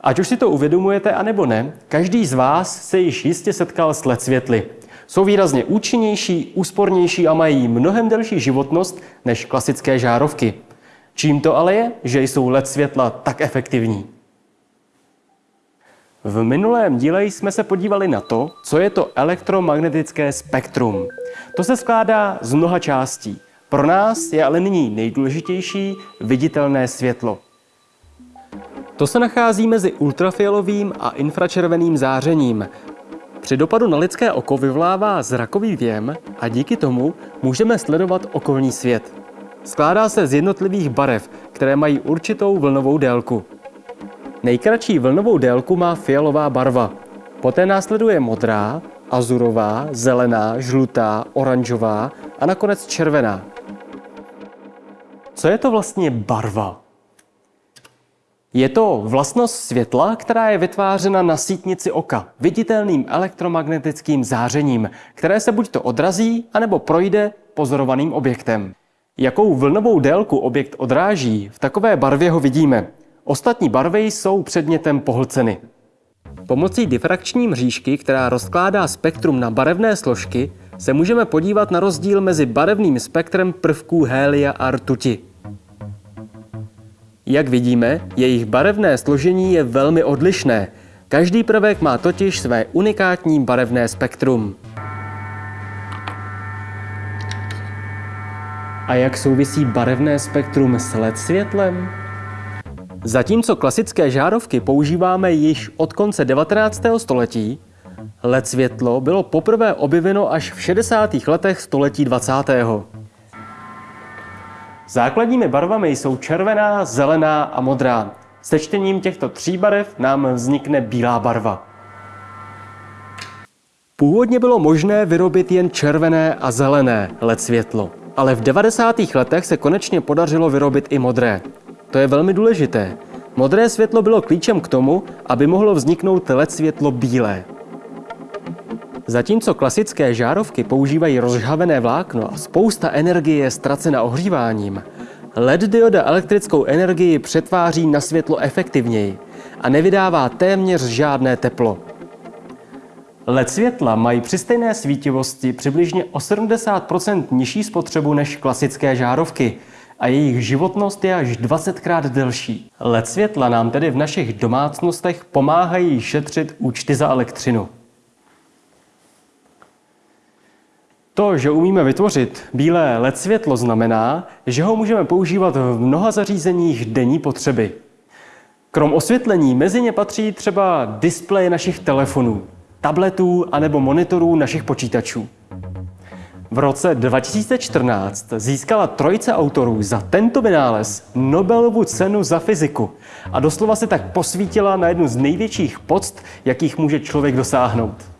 Ať už si to uvědomujete, anebo ne, každý z vás se již jistě setkal s LED světly. Jsou výrazně účinnější, úspornější a mají mnohem delší životnost než klasické žárovky. Čím to ale je, že jsou LED světla tak efektivní? V minulém díle jsme se podívali na to, co je to elektromagnetické spektrum. To se skládá z mnoha částí. Pro nás je ale nyní nejdůležitější viditelné světlo. To se nachází mezi ultrafialovým a infračerveným zářením. Při dopadu na lidské oko vyvolává zrakový věm a díky tomu můžeme sledovat okolní svět. Skládá se z jednotlivých barev, které mají určitou vlnovou délku. Nejkratší vlnovou délku má fialová barva. Poté následuje modrá, azurová, zelená, žlutá, oranžová a nakonec červená. Co je to vlastně barva? Je to vlastnost světla, která je vytvářena na sítnici oka, viditelným elektromagnetickým zářením, které se buď to odrazí, anebo projde pozorovaným objektem. Jakou vlnovou délku objekt odráží, v takové barvě ho vidíme. Ostatní barvy jsou předmětem pohlceny. Pomocí difrakční mřížky, která rozkládá spektrum na barevné složky, se můžeme podívat na rozdíl mezi barevným spektrem prvků hélia a rtuti. Jak vidíme, jejich barevné složení je velmi odlišné. Každý prvek má totiž své unikátní barevné spektrum. A jak souvisí barevné spektrum s LED světlem? Zatímco klasické žárovky používáme již od konce 19. století, LED světlo bylo poprvé objeveno až v 60. letech století 20. Základními barvami jsou červená, zelená a modrá. Sečtením těchto tří barev nám vznikne bílá barva. Původně bylo možné vyrobit jen červené a zelené LED světlo, ale v 90. letech se konečně podařilo vyrobit i modré. To je velmi důležité. Modré světlo bylo klíčem k tomu, aby mohlo vzniknout LED světlo bílé. Zatímco klasické žárovky používají rozžhavené vlákno a spousta energie je ztracena ohříváním, LED dioda elektrickou energii přetváří na světlo efektivněji a nevydává téměř žádné teplo. LED světla mají při stejné svítivosti přibližně o 70% nižší spotřebu než klasické žárovky a jejich životnost je až 20krát delší. LED světla nám tedy v našich domácnostech pomáhají šetřit účty za elektřinu. To, že umíme vytvořit bílé LED světlo, znamená, že ho můžeme používat v mnoha zařízeních denní potřeby. Krom osvětlení mezi ně patří třeba displeje našich telefonů, tabletů anebo monitorů našich počítačů. V roce 2014 získala trojice autorů za tento vynález Nobelovu cenu za fyziku a doslova se tak posvítila na jednu z největších poct, jakých může člověk dosáhnout.